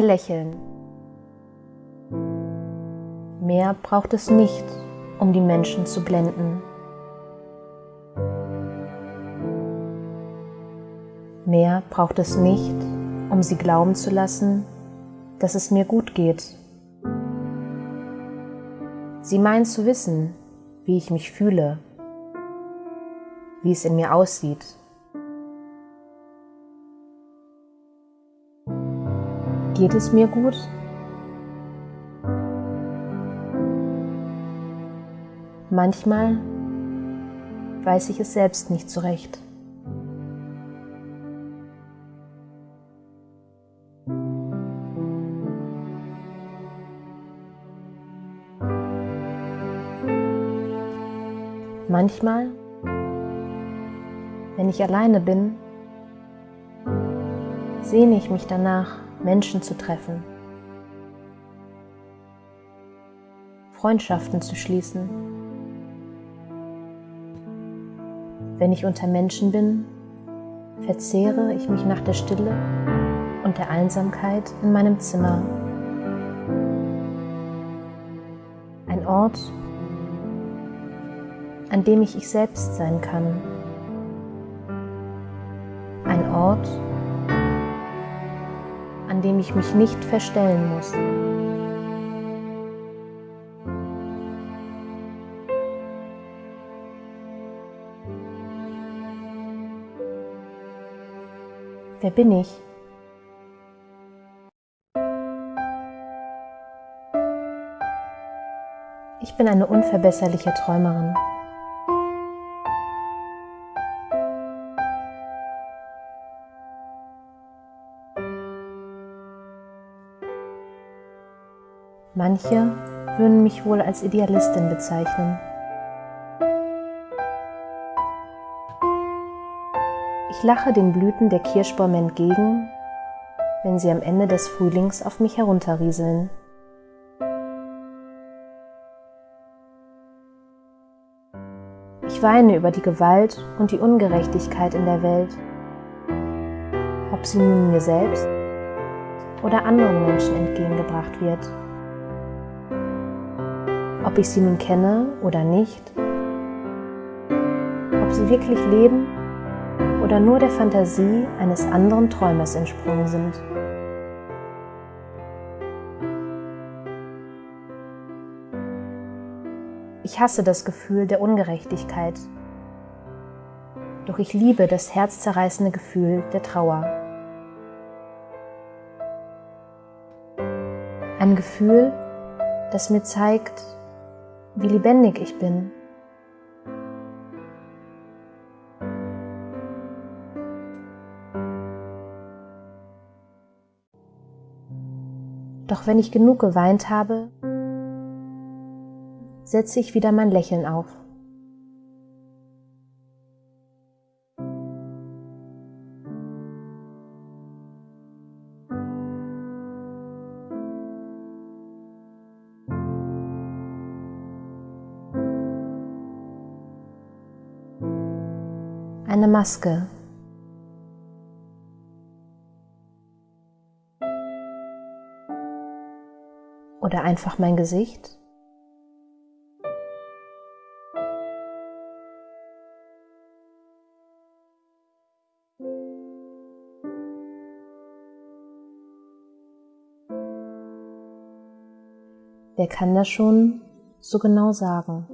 Lächeln. Mehr braucht es nicht, um die Menschen zu blenden. Mehr braucht es nicht, um sie glauben zu lassen, dass es mir gut geht. Sie meinen zu wissen, wie ich mich fühle, wie es in mir aussieht. Geht es mir gut? Manchmal weiß ich es selbst nicht zurecht. Manchmal, wenn ich alleine bin, sehne ich mich danach, Menschen zu treffen, Freundschaften zu schließen. Wenn ich unter Menschen bin, verzehre ich mich nach der Stille und der Einsamkeit in meinem Zimmer. Ein Ort, an dem ich ich selbst sein kann. Ein Ort, an dem ich mich nicht verstellen muss. Wer bin ich? Ich bin eine unverbesserliche Träumerin. Manche würden mich wohl als Idealistin bezeichnen. Ich lache den Blüten der Kirschbäume entgegen, wenn sie am Ende des Frühlings auf mich herunterrieseln. Ich weine über die Gewalt und die Ungerechtigkeit in der Welt, ob sie nun mir selbst oder anderen Menschen entgegengebracht wird ob ich sie nun kenne oder nicht, ob sie wirklich leben oder nur der Fantasie eines anderen Träumers entsprungen sind. Ich hasse das Gefühl der Ungerechtigkeit, doch ich liebe das herzzerreißende Gefühl der Trauer. Ein Gefühl, das mir zeigt, wie lebendig ich bin. Doch wenn ich genug geweint habe, setze ich wieder mein Lächeln auf. Eine Maske. Oder einfach mein Gesicht. Wer kann das schon so genau sagen?